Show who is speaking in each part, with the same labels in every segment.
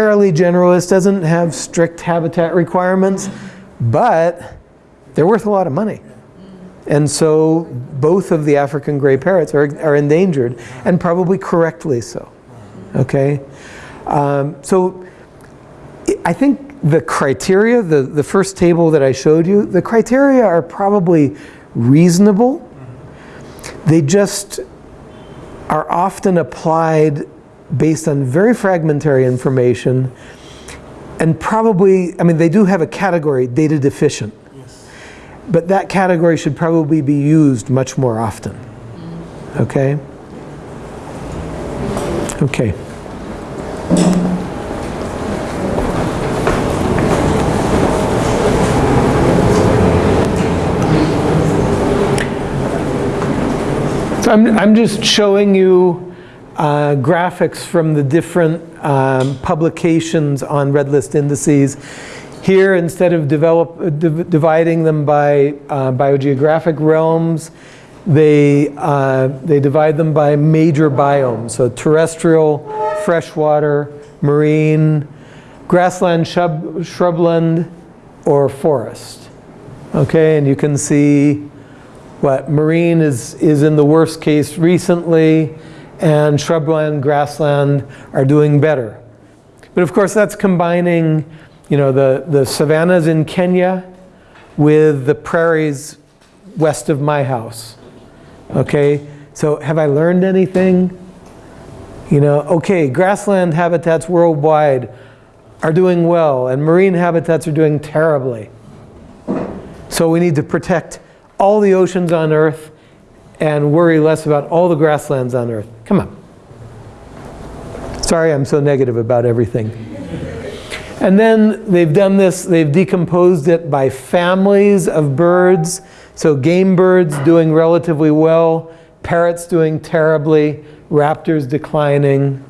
Speaker 1: fairly generalist, doesn't have strict habitat requirements, but they're worth a lot of money. And so both of the African gray parrots are, are endangered, and probably correctly so. Okay? Um, so I think the criteria, the, the first table that I showed you, the criteria are probably reasonable. They just are often applied based on very fragmentary information and probably, I mean, they do have a category, data deficient. Yes. But that category should probably be used much more often. Okay? Okay. So I'm, I'm just showing you uh, graphics from the different um, publications on red list indices. Here, instead of develop, uh, div dividing them by uh, biogeographic realms, they, uh, they divide them by major biomes. So terrestrial, freshwater, marine, grassland, shrub, shrubland, or forest. Okay, and you can see what marine is, is in the worst case recently, and shrubland, grassland are doing better. But of course that's combining you know, the, the savannas in Kenya with the prairies west of my house. Okay, so have I learned anything? You know, okay, grassland habitats worldwide are doing well and marine habitats are doing terribly. So we need to protect all the oceans on Earth and worry less about all the grasslands on Earth. Come on. Sorry I'm so negative about everything. And then they've done this, they've decomposed it by families of birds. So game birds doing relatively well, parrots doing terribly, raptors declining.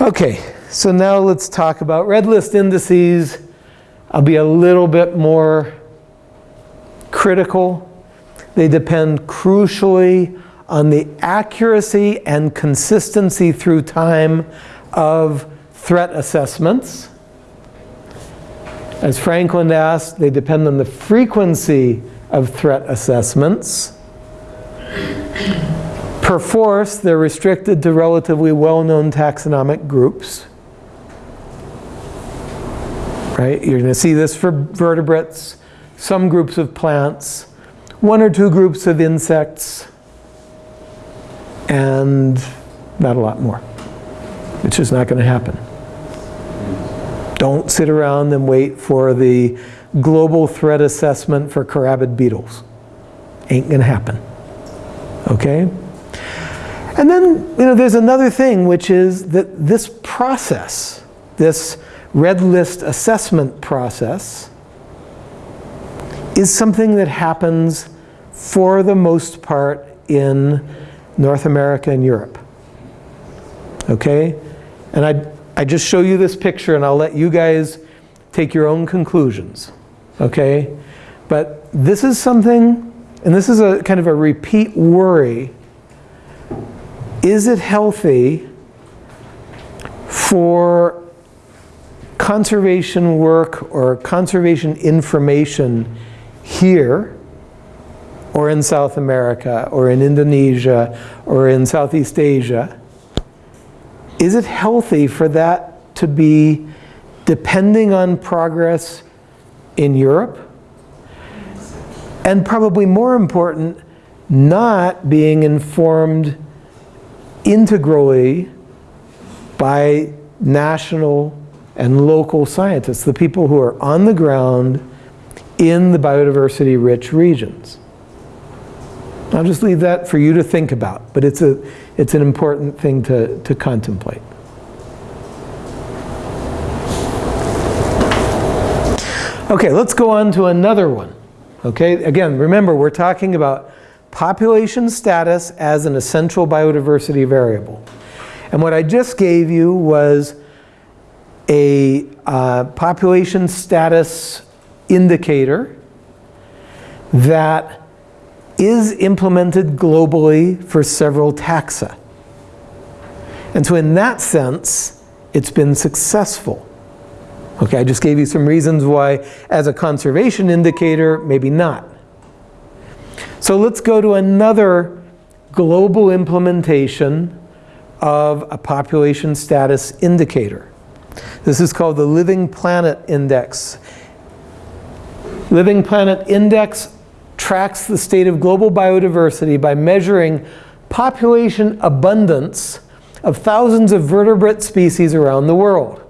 Speaker 1: Okay, so now let's talk about red list indices. I'll be a little bit more critical. They depend crucially on the accuracy and consistency through time of threat assessments. As Franklin asked, they depend on the frequency of threat assessments. Perforce, they're restricted to relatively well-known taxonomic groups. Right? You're going to see this for vertebrates, some groups of plants, one or two groups of insects, and not a lot more. It's just not going to happen. Don't sit around and wait for the global threat assessment for carabid beetles. Ain't going to happen. Okay? And then, you know, there's another thing, which is that this process, this red list assessment process, is something that happens for the most part in North America and Europe. Okay? And I I just show you this picture and I'll let you guys take your own conclusions, okay? But this is something, and this is a kind of a repeat worry. Is it healthy for conservation work or conservation information here or in South America or in Indonesia or in Southeast Asia is it healthy for that to be depending on progress in Europe? And probably more important, not being informed integrally by national and local scientists, the people who are on the ground in the biodiversity rich regions. I'll just leave that for you to think about, but it's, a, it's an important thing to, to contemplate. Okay, let's go on to another one. Okay, again, remember we're talking about population status as an essential biodiversity variable. And what I just gave you was a uh, population status indicator that is implemented globally for several taxa. And so in that sense, it's been successful. Okay, I just gave you some reasons why as a conservation indicator, maybe not. So let's go to another global implementation of a population status indicator. This is called the Living Planet Index. Living Planet Index tracks the state of global biodiversity by measuring population abundance of thousands of vertebrate species around the world.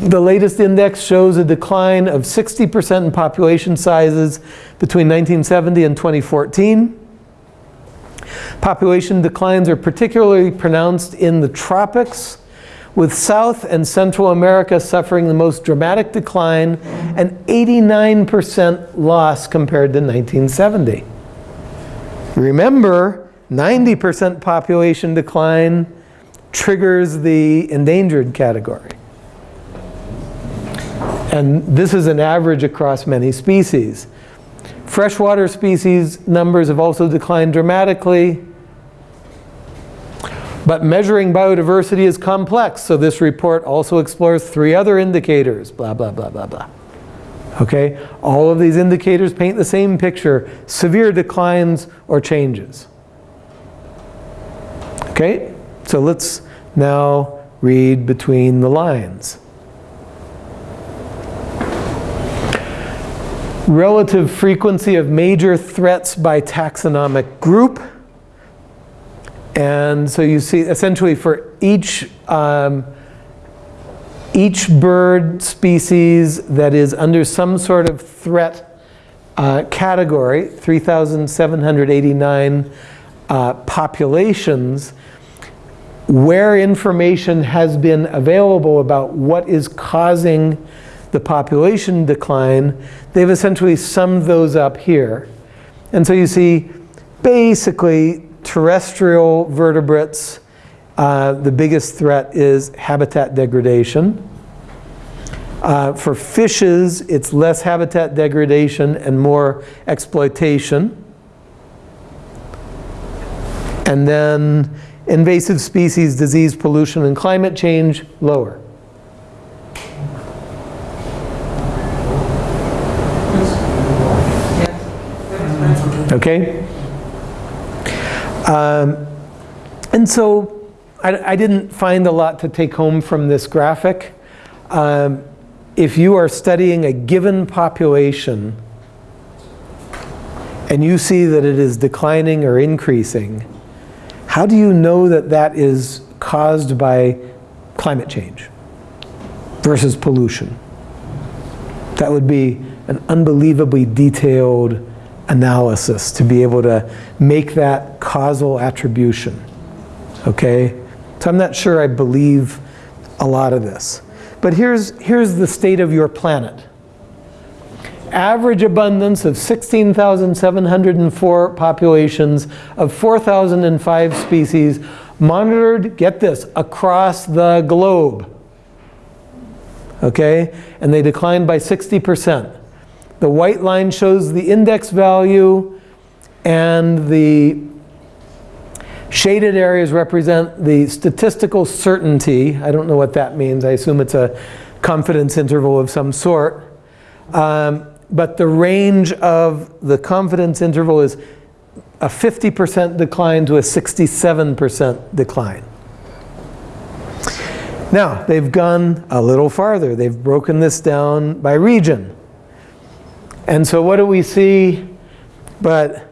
Speaker 1: The latest index shows a decline of 60% in population sizes between 1970 and 2014. Population declines are particularly pronounced in the tropics, with South and Central America suffering the most dramatic decline and 89% loss compared to 1970. Remember, 90% population decline triggers the endangered category. And this is an average across many species. Freshwater species numbers have also declined dramatically. But measuring biodiversity is complex, so this report also explores three other indicators, blah, blah, blah, blah, blah. Okay, all of these indicators paint the same picture, severe declines or changes. Okay, so let's now read between the lines. Relative frequency of major threats by taxonomic group. And so you see essentially for each, um, each bird species that is under some sort of threat uh, category, 3,789 uh, populations, where information has been available about what is causing the population decline, they've essentially summed those up here. And so you see basically terrestrial vertebrates, uh, the biggest threat is habitat degradation. Uh, for fishes, it's less habitat degradation and more exploitation. And then invasive species, disease, pollution, and climate change, lower. Okay? Um, and so I, I, didn't find a lot to take home from this graphic. Um, if you are studying a given population and you see that it is declining or increasing, how do you know that that is caused by climate change versus pollution? That would be an unbelievably detailed analysis to be able to make that causal attribution. Okay? So I'm not sure I believe a lot of this. But here's, here's the state of your planet. Average abundance of 16,704 populations of 4,005 species monitored, get this, across the globe. Okay? And they declined by 60%. The white line shows the index value and the shaded areas represent the statistical certainty. I don't know what that means. I assume it's a confidence interval of some sort. Um, but the range of the confidence interval is a 50% decline to a 67% decline. Now, they've gone a little farther. They've broken this down by region. And so what do we see but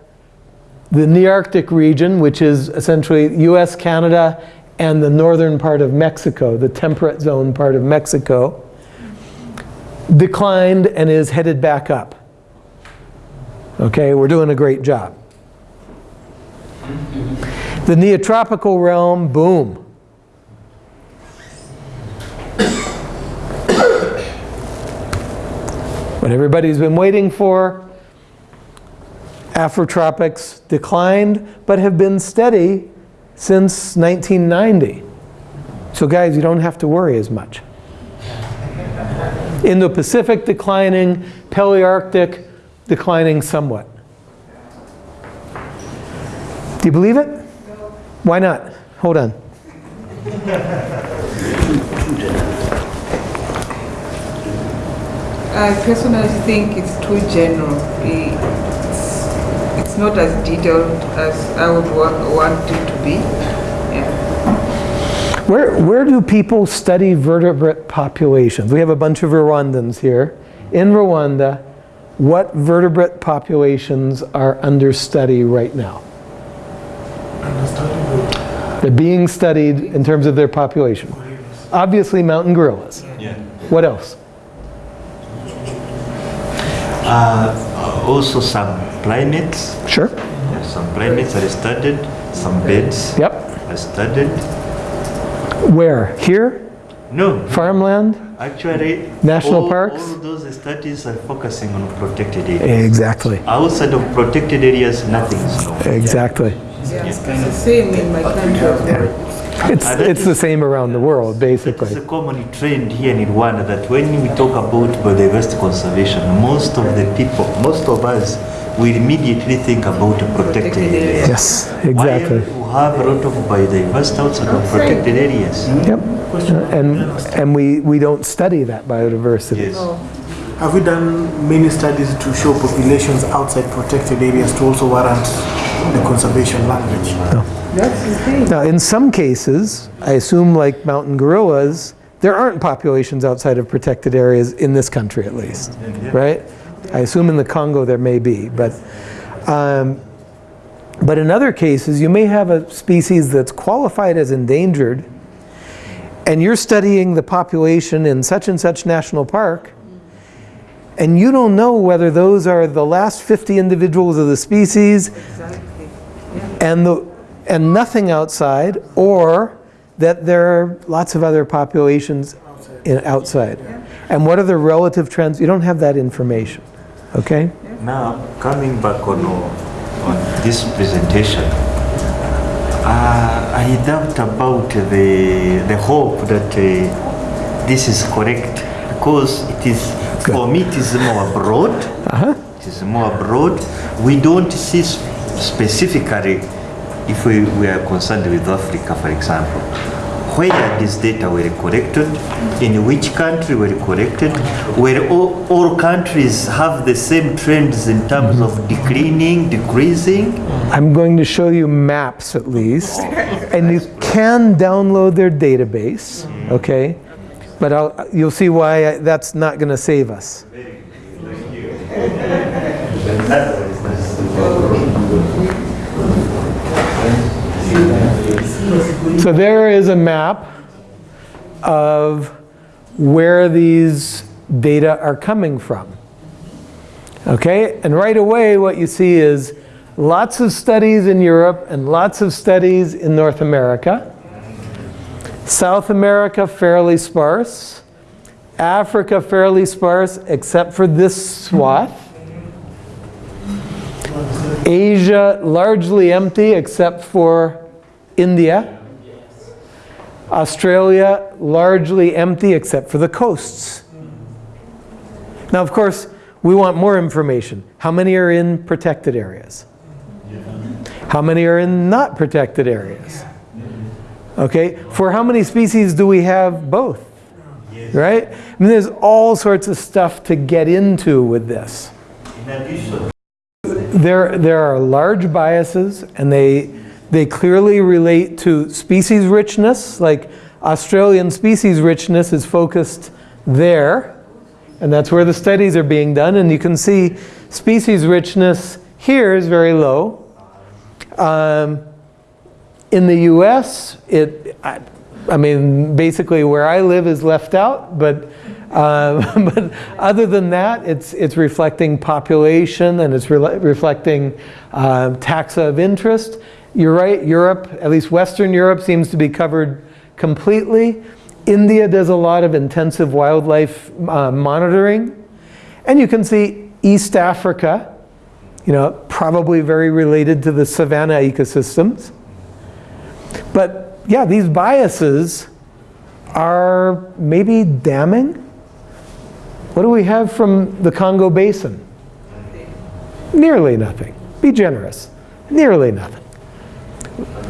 Speaker 1: the Nearctic region, which is essentially US, Canada, and the northern part of Mexico, the temperate zone part of Mexico, declined and is headed back up. Okay, we're doing a great job. The neotropical realm, boom. What everybody's been waiting for. Afrotropics declined, but have been steady since 1990. So guys, you don't have to worry as much. Indo-Pacific declining, Palearctic declining somewhat. Do you believe it? Why not? Hold on.
Speaker 2: I personally think it's too general. It's, it's not as detailed as I would wa- want it to be. Yeah.
Speaker 1: Where, where do people study vertebrate populations? We have a bunch of Rwandans here. In Rwanda, what vertebrate populations are under study right now? They're being studied in terms of their population. Obviously, mountain gorillas.
Speaker 3: Yeah.
Speaker 1: What else?
Speaker 3: Uh, also some primates.
Speaker 1: Sure.
Speaker 3: Yeah, some primates are studied. Some birds
Speaker 1: Yep.
Speaker 3: are studied.
Speaker 1: Where? Here?
Speaker 3: No,
Speaker 1: Farmland?
Speaker 3: actually,
Speaker 1: National
Speaker 3: all,
Speaker 1: parks?
Speaker 3: All those studies are focusing on protected areas.
Speaker 1: Exactly.
Speaker 3: Outside of protected areas, nothing is known.
Speaker 1: Exactly.
Speaker 2: Yeah. It's the same in my country as well.
Speaker 1: It's, it's the same around the world, basically.
Speaker 3: It's a common trend here in Rwanda that when we talk about biodiversity conservation, most of the people, most of us, we immediately think about protected
Speaker 2: Protected
Speaker 3: areas.
Speaker 1: Yes, exactly.
Speaker 3: While we have a lot of biodiversity outside of protected areas.
Speaker 1: Yep. And, and we, we don't study that biodiversity.
Speaker 3: Yes.
Speaker 4: Have we done many studies to show populations outside protected areas to also warrant the conservation language?
Speaker 2: that's the thing.
Speaker 1: Now, in some cases, I assume like mountain gorillas, there aren't populations outside of protected areas in this country at least, right? I assume in the Congo there may be, but, um, but in other cases, you may have a species that's qualified as endangered, and you're studying the population in such and such national park, and you don't know whether those are the last 50 individuals of the species
Speaker 2: Exactly.
Speaker 1: and the and nothing outside, or that there are lots of other populations in, outside. And what are the relative trends? You don't have that information. Okay?
Speaker 3: Now, coming back on, on this presentation, uh, I doubt about the, the hope that uh, this is correct because it is, for me, it is more broad.
Speaker 1: Uh-huh.
Speaker 3: It is more broad. We don't see specifically, if we, we are concerned with Africa, for example, where these data were collected, in which country were collected, where all, all countries have the same trends in terms of declining, decreasing.
Speaker 1: I'm going to show you maps at least. And you can download their database, okay? But I'll, you'll see why I, that's not going to save us. So there is a map of where these data are coming from. Okay, and right away what you see is lots of studies in Europe and lots of studies in North America. South America fairly sparse. Africa fairly sparse except for this swath. Asia largely empty except for India. Australia largely empty except for the coasts. Now, of course, we want more information. How many are in protected areas? How many are in not protected areas? Okay, for how many species do we have both? Right? I mean, there's all sorts of stuff to get into with this. There, there are large biases, and they, they clearly relate to species richness, like Australian species richness is focused there, and that's where the studies are being done, and you can see species richness here is very low. Um, in the US, it, I, I mean, basically where I live is left out, but, uh, but other than that, it's, it's reflecting population and it's re reflecting uh, taxa of interest. You're right, Europe, at least Western Europe, seems to be covered completely. India does a lot of intensive wildlife uh, monitoring. And you can see East Africa, you know, probably very related to the savanna ecosystems. But yeah, these biases are maybe damning. What do we have from the Congo Basin? Nearly nothing. Be generous. Nearly nothing.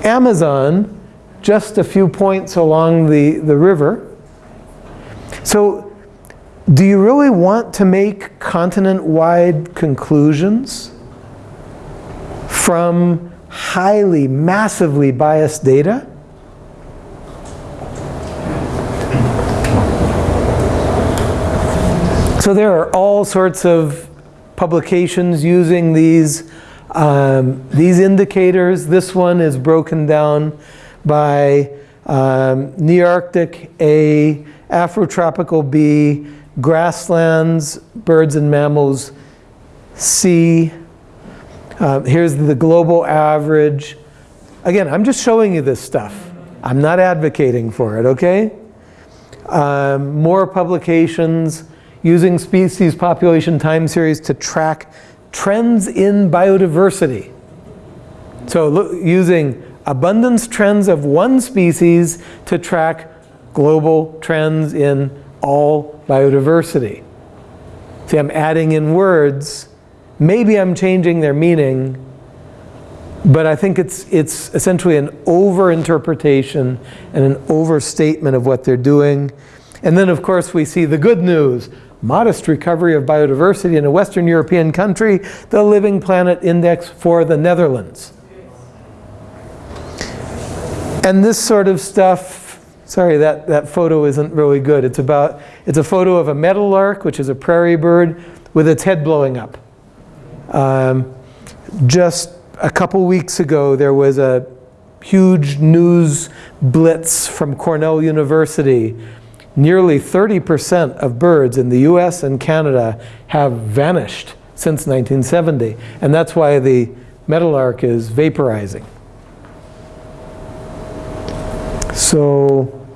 Speaker 1: Amazon, just a few points along the, the river. So do you really want to make continent-wide conclusions from highly, massively biased data? So there are all sorts of publications using these, um, these indicators. This one is broken down by um, Nearctic A, Afrotropical B, grasslands, birds and mammals C. Uh, here's the global average. Again, I'm just showing you this stuff. I'm not advocating for it, okay? Um, more publications using species population time series to track trends in biodiversity. So look, using abundance trends of one species to track global trends in all biodiversity. See, I'm adding in words. Maybe I'm changing their meaning, but I think it's, it's essentially an overinterpretation and an overstatement of what they're doing. And then, of course, we see the good news modest recovery of biodiversity in a Western European country, the Living Planet Index for the Netherlands. And this sort of stuff, sorry, that, that photo isn't really good. It's about, it's a photo of a meadowlark, which is a prairie bird, with its head blowing up. Um, just a couple weeks ago, there was a huge news blitz from Cornell University nearly 30% of birds in the US and Canada have vanished since 1970. And that's why the meadowlark is vaporizing. So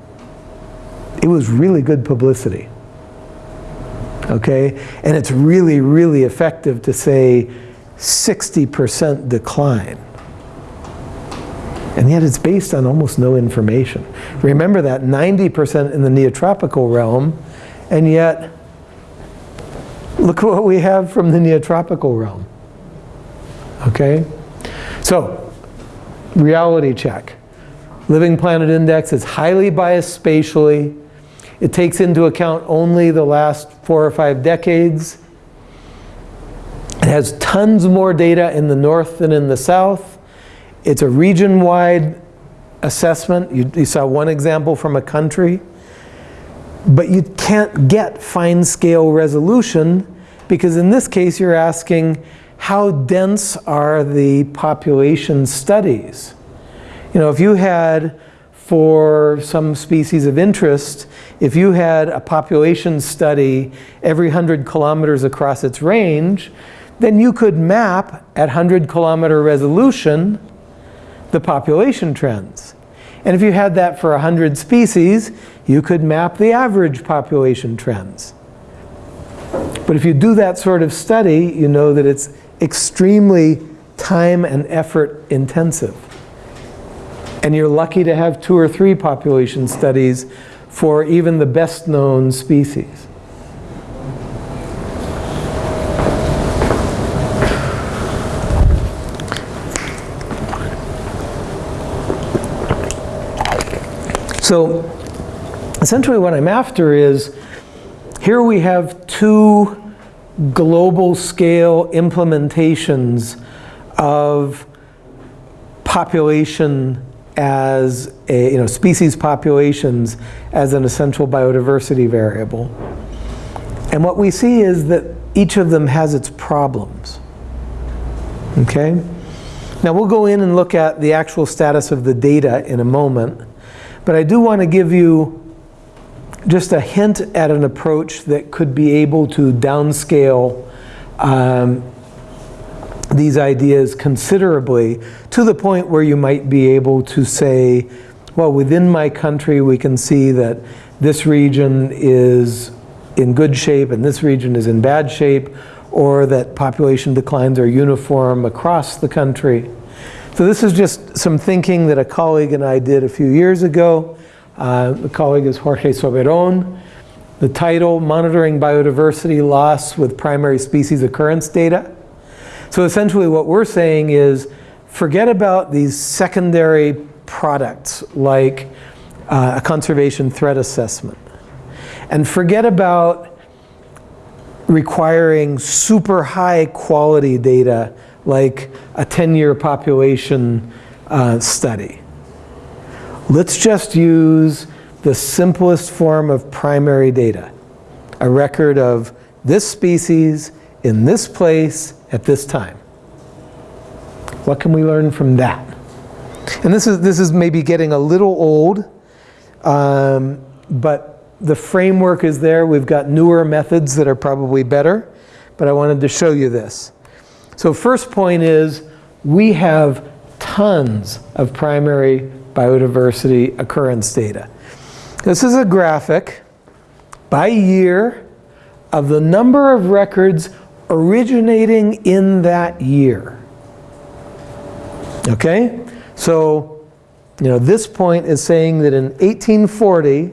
Speaker 1: it was really good publicity. Okay? And it's really, really effective to say 60% decline. And yet it's based on almost no information. Remember that 90% in the neotropical realm, and yet look what we have from the neotropical realm. Okay? So, reality check. Living Planet Index is highly biased spatially. It takes into account only the last four or five decades. It has tons more data in the north than in the south. It's a region-wide assessment. You, you, saw one example from a country. But you can't get fine-scale resolution because in this case you're asking how dense are the population studies? You know, if you had, for some species of interest, if you had a population study every 100 kilometers across its range, then you could map at 100 kilometer resolution the population trends. And if you had that for 100 species, you could map the average population trends. But if you do that sort of study, you know that it's extremely time and effort intensive. And you're lucky to have two or three population studies for even the best known species. So essentially what I'm after is, here we have two global scale implementations of population as a, you know, species populations as an essential biodiversity variable. And what we see is that each of them has its problems. Okay? Now we'll go in and look at the actual status of the data in a moment. But I do want to give you just a hint at an approach that could be able to downscale um, these ideas considerably to the point where you might be able to say, well, within my country, we can see that this region is in good shape and this region is in bad shape, or that population declines are uniform across the country. So this is just some thinking that a colleague and I did a few years ago. Uh, the colleague is Jorge Soberon. The title, Monitoring Biodiversity Loss with Primary Species Occurrence Data. So essentially what we're saying is, forget about these secondary products like uh, a conservation threat assessment. And forget about requiring super high quality data like a 10-year population uh, study. Let's just use the simplest form of primary data, a record of this species in this place at this time. What can we learn from that? And this is, this is maybe getting a little old, um, but the framework is there. We've got newer methods that are probably better, but I wanted to show you this. So first point is we have tons of primary biodiversity occurrence data. This is a graphic by year of the number of records originating in that year. Okay? So, you know, this point is saying that in 1840,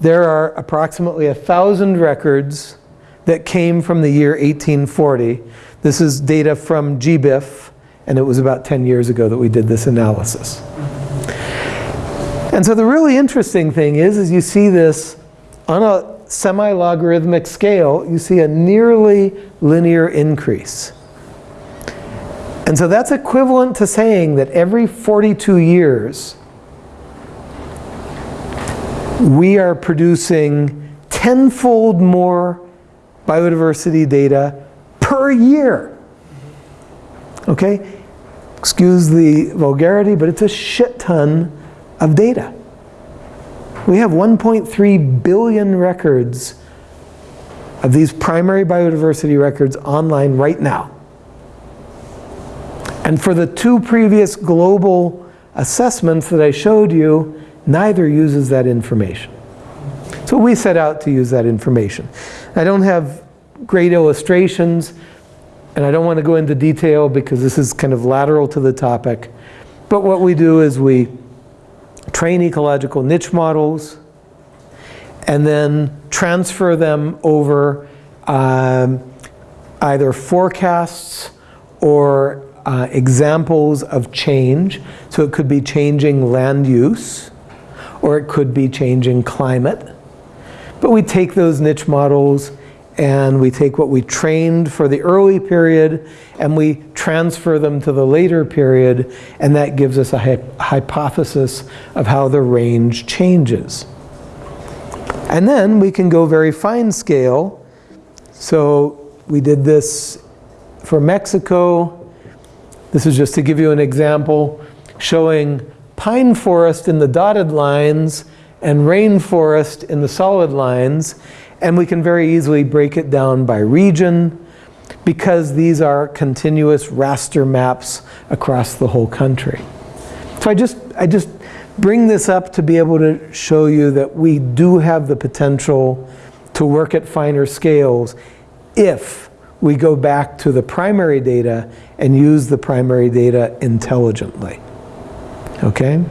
Speaker 1: there are approximately a thousand records that came from the year 1840. This is data from GBIF, and it was about 10 years ago that we did this analysis. And so the really interesting thing is, is you see this on a semi-logarithmic scale, you see a nearly linear increase. And so that's equivalent to saying that every 42 years, we are producing tenfold more biodiversity data per year. Okay? Excuse the vulgarity, but it's a shit ton of data. We have 1.3 billion records of these primary biodiversity records online right now. And for the two previous global assessments that I showed you, neither uses that information. So we set out to use that information. I don't have great illustrations, and I don't want to go into detail because this is kind of lateral to the topic. But what we do is we train ecological niche models, and then transfer them over um, either forecasts or uh, examples of change. So it could be changing land use, or it could be changing climate. But we take those niche models and we take what we trained for the early period and we transfer them to the later period and that gives us a hypothesis of how the range changes. And then we can go very fine scale. So we did this for Mexico. This is just to give you an example showing pine forest in the dotted lines and rainforest in the solid lines. And we can very easily break it down by region because these are continuous raster maps across the whole country. So I just, I just bring this up to be able to show you that we do have the potential to work at finer scales if we go back to the primary data and use the primary data intelligently. Okay?